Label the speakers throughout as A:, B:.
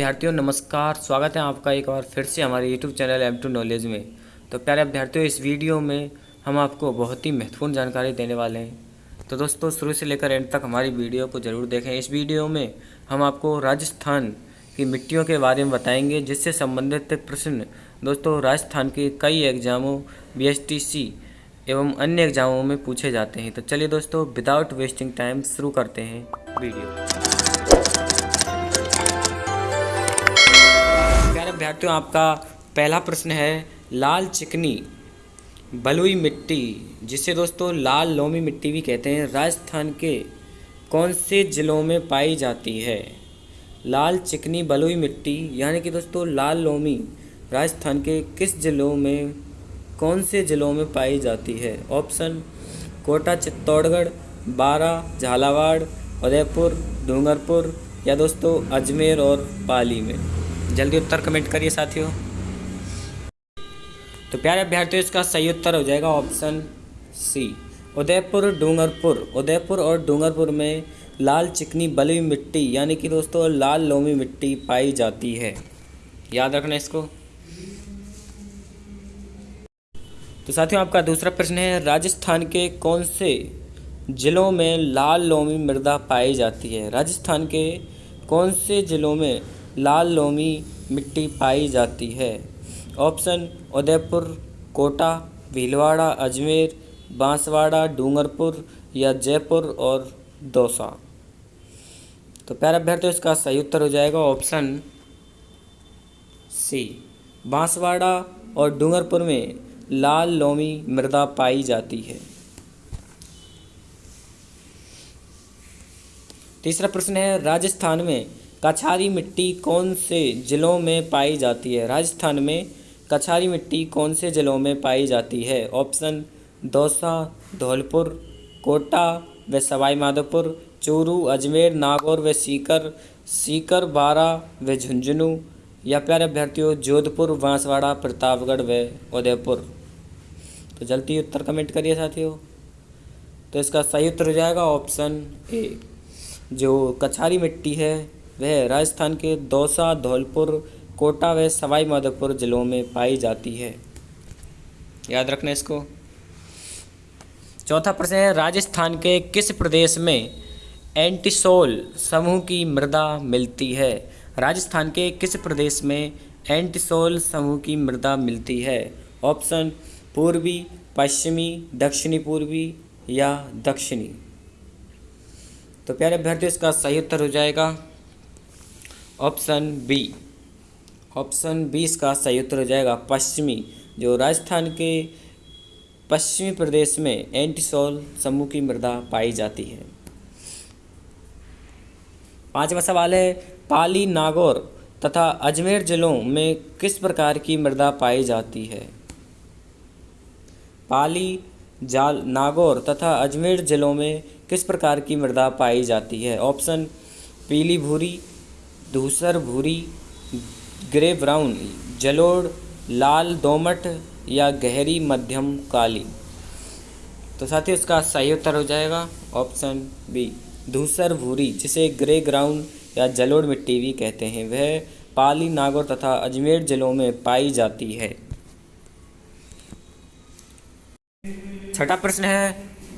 A: विद्यार्थियों नमस्कार स्वागत है आपका एक बार फिर से हमारे YouTube channel M to knowledge में तो प्यारे विद्यार्थियों इस वीडियो में हम आपको बहुत ही महत्वपूर्ण जानकारी देने वाले हैं तो दोस्तों शुरू से लेकर एंड तक हमारी वीडियो को ज़रूर देखें इस वीडियो में हम आपको राजस्थान की मिट्टियों के बारे में बताएंगे जिससे संबंधित प्रश्न दोस्तों राजस्थान के कई एग्जामों बी एवं अन्य एग्जामों में पूछे जाते हैं तो चलिए दोस्तों विदाउट वेस्टिंग टाइम शुरू करते हैं वीडियो विद्यार्थियों आपका पहला प्रश्न है लाल चिकनी बलुई मिट्टी जिसे दोस्तों लाल लोमी मिट्टी भी कहते हैं राजस्थान के कौन से ज़िलों में पाई जाती है लाल चिकनी बलुई मिट्टी यानी कि दोस्तों लाल लोमी राजस्थान के किस ज़िलों में कौन से ज़िलों में पाई जाती है ऑप्शन कोटा चित्तौड़गढ़ बारा झालावाड़ उदयपुर डूंगरपुर या दोस्तों अजमेर और पाली में जल्दी उत्तर कमेंट करिए साथियों तो प्यारे अभ्यर्थियों इसका सही उत्तर हो जाएगा ऑप्शन सी उदयपुर डूंगरपुर उदयपुर और डूंगरपुर में लाल चिकनी बलुई मिट्टी यानी कि दोस्तों लाल लोमी मिट्टी पाई जाती है याद रखना इसको तो साथियों आपका दूसरा प्रश्न है राजस्थान के कौन से ज़िलों में लाल लोमी मृदा पाई जाती है राजस्थान के कौन से ज़िलों में लाल लोमी मिट्टी पाई जाती है ऑप्शन उदयपुर कोटा भीलवाड़ा अजमेर बांसवाड़ा डूंगरपुर या जयपुर और दौसा तो प्यारा अभ्यर्थियों इसका सही उत्तर हो जाएगा ऑप्शन सी बांसवाड़ा और डूंगरपुर में लाल लोमी मृदा पाई जाती है तीसरा प्रश्न है राजस्थान में कछारी मिट्टी कौन से जिलों में पाई जाती है राजस्थान में कछारी मिट्टी कौन से जिलों में पाई जाती है ऑप्शन दौसा धौलपुर कोटा व सवाई माधोपुर चूरू अजमेर नागौर व सीकर सीकर बारा व झुंझुनू या प्यारे अभ्यर्थियों जोधपुर बांसवाड़ा प्रतापगढ़ व उदयपुर तो जल्दी उत्तर कमेंट करिए साथियों तो इसका सही उत्तर हो जाएगा ऑप्शन ए जो कछारी मिट्टी है वह राजस्थान के दौसा धौलपुर कोटा व सवाई माधोपुर ज़िलों में पाई जाती है याद रखना इसको चौथा प्रश्न है राजस्थान के किस प्रदेश में एंटीसोल समूह की मृदा मिलती है राजस्थान के किस प्रदेश में एंटीसोल समूह की मृदा मिलती है ऑप्शन पूर्वी पश्चिमी दक्षिणी पूर्वी या दक्षिणी तो प्यारे अभ्यर्थी इसका सही उत्तर हो जाएगा ऑप्शन बी ऑप्शन बी इसका सही उत्तर हो जाएगा पश्चिमी जो राजस्थान के पश्चिमी प्रदेश में एंटीसोल समूह की मृदा पाई जाती है पांचवा सवाल है पाली नागौर तथा अजमेर जिलों में किस प्रकार की मृदा पाई जाती है पाली जाल नागौर तथा अजमेर जिलों में किस प्रकार की मृदा पाई जाती है ऑप्शन पीली भूरी धूसर भूरी ग्रे ब्राउन जलोड़ लाल दोमट या गहरी मध्यम काली तो साथ ही उसका सही उत्तर हो जाएगा ऑप्शन बी धूसर भूरी जिसे ग्रे ग्राउंड या जलोड़ मिट्टी भी कहते हैं वह पाली नागौर तथा अजमेर जिलों में पाई जाती है छठा प्रश्न है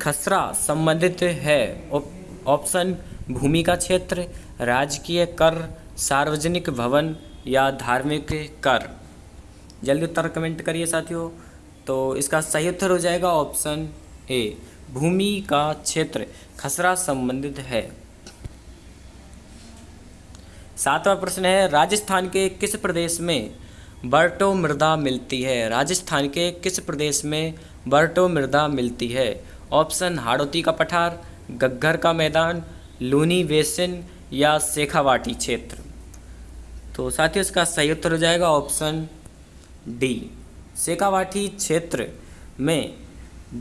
A: खसरा संबंधित है ऑप्शन भूमि का क्षेत्र राजकीय कर सार्वजनिक भवन या धार्मिक कर जल्दी उत्तर कमेंट करिए साथियों तो इसका सही उत्तर हो जाएगा ऑप्शन ए भूमि का क्षेत्र खसरा संबंधित है सातवां प्रश्न है राजस्थान के किस प्रदेश में बर्टो मृदा मिलती है राजस्थान के किस प्रदेश में बर्टो मृदा मिलती है ऑप्शन हाड़ोती का पठार गग्घर का मैदान लूनी बेसिन या शेखावाटी क्षेत्र तो साथ ही इसका सही उत्तर हो जाएगा ऑप्शन डी शेखावाटी क्षेत्र में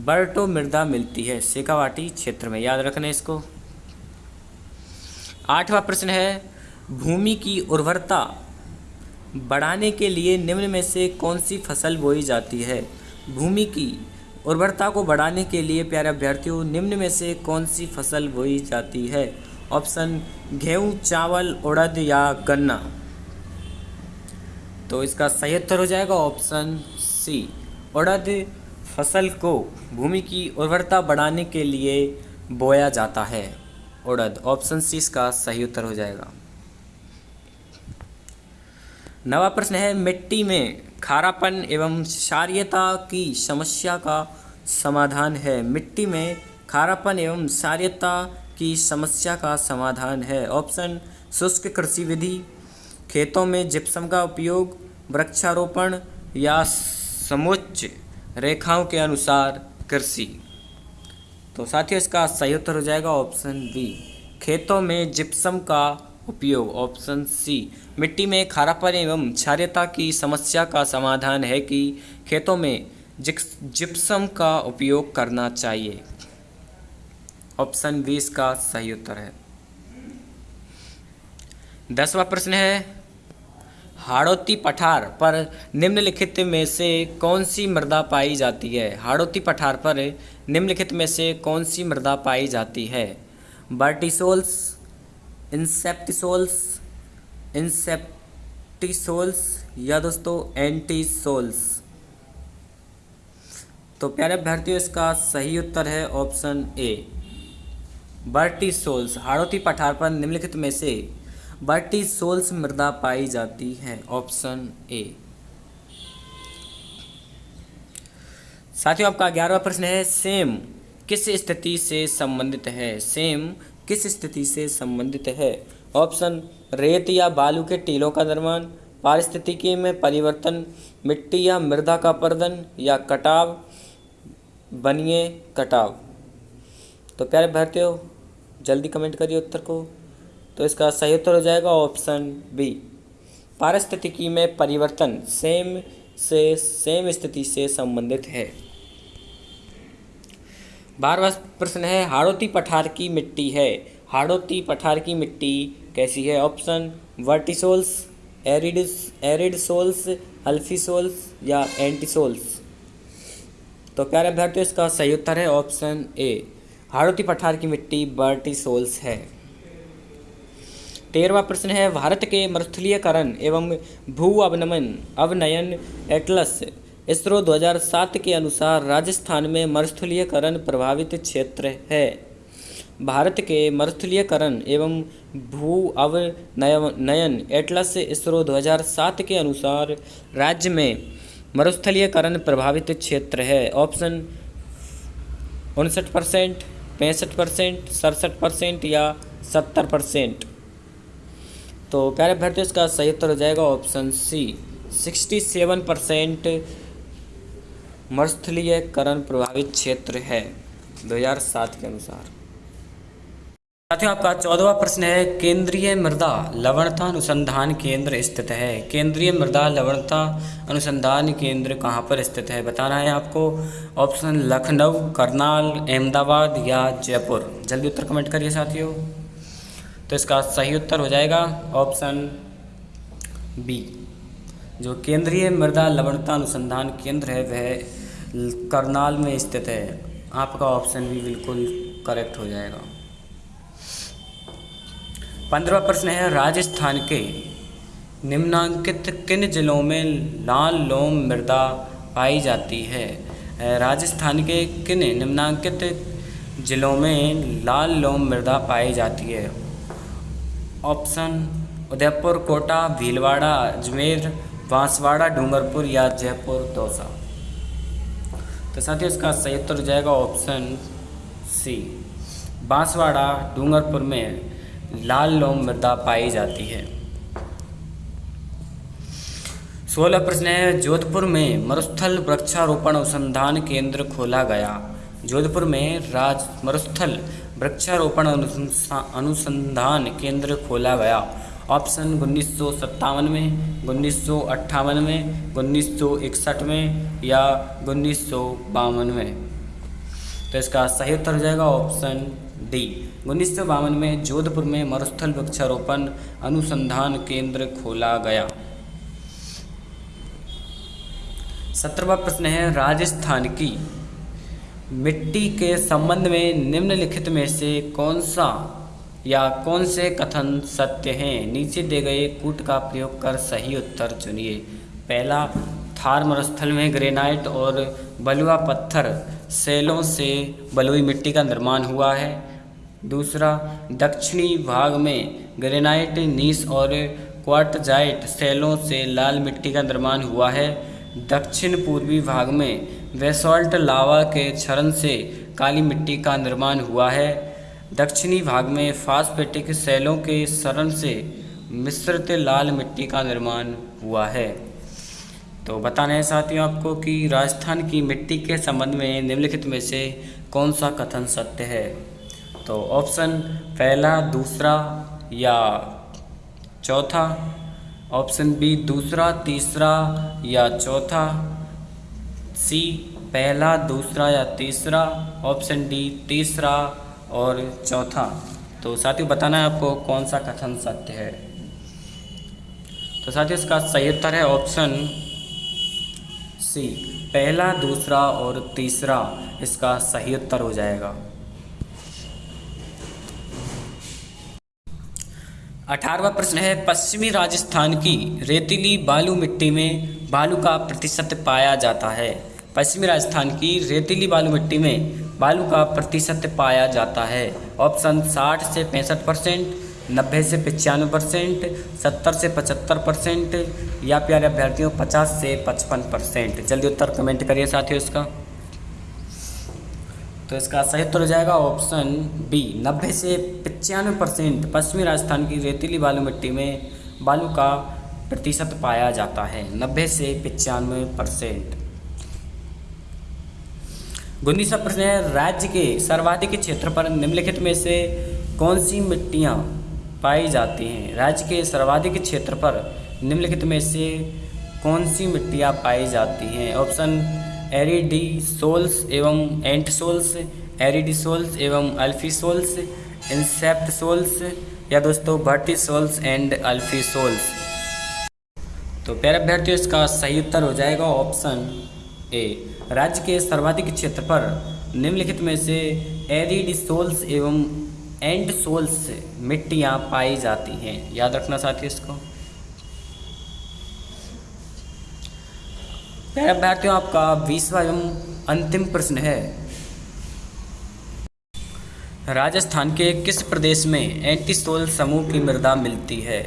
A: बर्टो मृदा मिलती है शेखावाटी क्षेत्र में याद रखना इसको आठवां प्रश्न है भूमि की उर्वरता बढ़ाने के लिए निम्न में से कौन सी फसल बोई जाती है भूमि की उर्वरता को बढ़ाने के लिए प्यारे अभ्यर्थियों निम्न में से कौन सी फसल बोई जाती है ऑप्शन गेहूँ चावल उड़द या गन्ना तो इसका सही उत्तर हो जाएगा ऑप्शन सी उड़द फसल को भूमि की उर्वरता बढ़ाने के लिए बोया जाता है उड़द ऑप्शन सी इसका सही उत्तर हो जाएगा नवा प्रश्न है मिट्टी में खारापन एवं क्षारियता की समस्या का समाधान है मिट्टी में खारापन एवं क्षारियता की समस्या का समाधान है ऑप्शन शुष्क कृषि विधि खेतों में जिप्सम का उपयोग वृक्षारोपण या समुच्च रेखाओं के अनुसार कृषि तो साथियों इसका सही उत्तर हो जाएगा ऑप्शन बी खेतों में जिप्सम का उपयोग ऑप्शन सी मिट्टी में खारापन एवं क्षार्यता की समस्या का समाधान है कि खेतों में जिप्सम का उपयोग करना चाहिए ऑप्शन बी इसका सही उत्तर है दसवा प्रश्न है हाड़ोती पठार पर निम्नलिखित में से कौन सी मृदा पाई जाती है हाड़ोती पठार पर निम्नलिखित में से कौन सी मृदा पाई जाती है बर्टिसोल्स इंसेप्टिसोल्स इंसेप्टिसोल्स या दोस्तों एंटीसोल्स तो प्यारे अभ्यर्थियों इसका सही उत्तर है ऑप्शन ए बर्टिसोल्स हाड़ोती पठार पर निम्नलिखित में से बर्टी सोल्स मृदा पाई जाती है ऑप्शन ए साथियों आपका ग्यारहवा प्रश्न है सेम किस स्थिति से संबंधित है सेम किस स्थिति से संबंधित है ऑप्शन रेत या बालू के टीलों का निर्माण पारिस्थितिकी में परिवर्तन मिट्टी या मृदा का प्रदन या कटाव बनिए कटाव तो प्यारे भरते हो जल्दी कमेंट करिए उत्तर को तो इसका सही उत्तर हो जाएगा ऑप्शन बी पारिस्थितिकी में परिवर्तन सेम से सेम स्थिति से संबंधित है बारहवा प्रश्न है हाड़ोती पठार की मिट्टी है हाड़ोती पठार की मिट्टी कैसी है option vertisols arid aridisols alfisols या एंटीसोल्स तो प्यारे अभ्यर्थियों इसका सही उत्तर है ऑप्शन ए हाड़ोती पठार की मिट्टी बर्टी सोल्स है तेरहवा प्रश्न है भारत के मरुस्थलीकरण एवं भू अवनमन अवनयन एटलस इसरो 2007 के अनुसार राजस्थान में मरुस्थलीकरण प्रभावित क्षेत्र है भारत के मरुस्थलीकरण एवं भू अवनयन एटलस इसरो 2007 के अनुसार राज्य में मरुस्थलीकरण प्रभावित क्षेत्र है ऑप्शन उनसठ परसेंट पैंसठ परसेंट सड़सठ परसेंट या सत्तर परसेंट तो प्यारे भरते इसका सही उत्तर हो जाएगा option C sixty seven percent मरुस्थलीयकरण प्रभावित क्षेत्र है 2007 के अनुसार साथियों आपका चौदहवा प्रश्न है केंद्रीय मृदा लवणता अनुसंधान केंद्र स्थित है केंद्रीय मृदा लवणता अनुसंधान केंद्र कहाँ पर स्थित है बताना है आपको ऑप्शन लखनऊ करनाल अहमदाबाद या जयपुर जल्दी उत्तर कमेंट करिए साथियों तो इसका सही उत्तर हो जाएगा ऑप्शन बी जो केंद्रीय मृदा लवणता अनुसंधान केंद्र है वह करनाल में स्थित है आपका ऑप्शन भी बिल्कुल करेक्ट हो जाएगा पंद्रवा प्रश्न है राजस्थान के निम्नांकित किन जिलों में लाल लोम मृदा पाई जाती है राजस्थान के किन निम्नांकित जिलों में लाल लोम मृदा पाई जाती है ऑप्शन उदयपुर कोटा भीलवाड़ा अजमेर बांसवाड़ा डूंगरपुर या जयपुर दौसा तो साथ ही इसका सही उत्तर हो जाएगा ऑप्शन सी बांसवाड़ा डूंगरपुर में लाल लोम मृदा पाई जाती है सोलह प्रश्न है जोधपुर में मरुस्थल वृक्षारोपण अनुसंधान केंद्र खोला गया जोधपुर में राज मरुस्थल वृक्षारोपण अनुसंधान केंद्र खोला गया ऑप्शन उन्नीस में उन्नीस में उन्नीस में या उन्नीस में तो इसका सही उत्तर हो जाएगा ऑप्शन दी उन्नीस में जोधपुर में मरुस्थल वृक्षारोपण अनुसंधान केंद्र खोला गया सत्रवा प्रश्न है राजस्थान की मिट्टी के संबंध में निम्नलिखित में से कौन सा या कौन से कथन सत्य हैं नीचे दिए गए कूट का प्रयोग कर सही उत्तर चुनिए पहला थार मरुस्थल में ग्रेनाइट और बलुआ पत्थर सेलों से बलुई मिट्टी का निर्माण हुआ है दूसरा दक्षिणी भाग में ग्रेनाइट नीस और क्वार्टजाइट सेलों से लाल मिट्टी का निर्माण हुआ है दक्षिण पूर्वी भाग में वेसॉल्ट लावा के क्षरण से काली मिट्टी का निर्माण हुआ है दक्षिणी भाग में फास्फेटिक सेलों के शरण से मिश्रित लाल मिट्टी का निर्माण हुआ है तो बताना है साथियों आपको कि राजस्थान की मिट्टी के संबंध में निम्नलिखित में से कौन सा कथन सत्य है तो ऑप्शन पहला दूसरा या चौथा ऑप्शन बी दूसरा तीसरा या चौथा सी पहला दूसरा या तीसरा ऑप्शन डी तीसरा और चौथा तो साथियों बताना है आपको कौन सा कथन सत्य है तो साथियों इसका सही उत्तर है ऑप्शन सी पहला दूसरा और तीसरा इसका सही उत्तर हो जाएगा अठारवा प्रश्न है पश्चिमी राजस्थान की रेतीली बालू मिट्टी में बालू का प्रतिशत पाया जाता है पश्चिमी राजस्थान की रेतीली बालू मिट्टी में बालू का प्रतिशत पाया जाता है ऑप्शन 60 से पैंसठ परसेंट नब्बे से पचानवे परसेंट सत्तर से पचहत्तर परसेंट या प्यारे अभ्यर्थियों पचास से पचपन परसेंट जल्दी उत्तर कमेंट करिए साथियों इसका तो इसका सही उत्तर हो जाएगा ऑप्शन बी नब्बे से पचानवे परसेंट पश्चिमी राजस्थान की रेतीली बालू मिट्टी में बालू का प्रतिशत पाया जाता है नब्बे से पचानवे परसेंट गुंदीसा प्रश्न है राज्य के सर्वाधिक क्षेत्र पर निम्नलिखित में से कौन सी मिट्टियाँ पाई जाती हैं राज्य के सर्वाधिक क्षेत्र पर निम्नलिखित में से कौन सी मिट्टियाँ पाई जाती हैं ऑप्शन एरीडी सोल्स एवं एंट सोल्स एरीडी सोल्स एवं अल्फी सोल्स इंसेप्ट सोल्स या दोस्तों vertisols and alfisols तो प्यारे अभ्यर्थियों इसका सही उत्तर हो जाएगा ऑप्शन ए राज्य के सर्वाधिक क्षेत्र पर निम्नलिखित में से एरीडी सोल्स एवं एंड सोल्स से मिट्टियाँ पाई जाती हैं याद रखना साथी इसको प्यारे अभ्यर्थियों आपका बीसवा एवं अंतिम प्रश्न है राजस्थान के किस प्रदेश में एंटीसोल समूह की मृदा मिलती है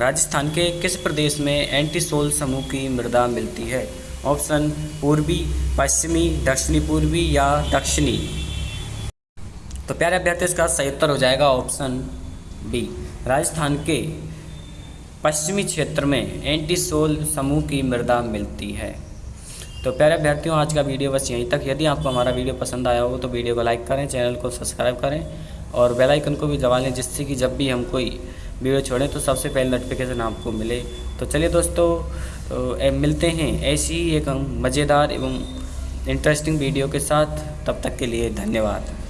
A: राजस्थान के किस प्रदेश में एंटीसोल समूह की मृदा मिलती है ऑप्शन पूर्वी पश्चिमी दक्षिणी पूर्वी या दक्षिणी तो प्यारे अभ्यर्थी इसका सही उत्तर हो जाएगा ऑप्शन बी राजस्थान के पश्चिमी क्षेत्र में एंटी सोल समूह की मृदा मिलती है तो प्यारे अभ्यर्थियों आज का वीडियो बस यहीं तक यदि आपको हमारा वीडियो पसंद आया हो तो वीडियो को लाइक करें चैनल को सब्सक्राइब करें और बेल आइकन को भी दबा लें जिससे कि जब भी हम कोई वीडियो छोड़ें तो सबसे पहले नोटिफिकेशन आपको मिले तो चलिए दोस्तों तो मिलते हैं ऐसी ही एक मज़ेदार एवं इंटरेस्टिंग वीडियो के साथ तब तक के लिए धन्यवाद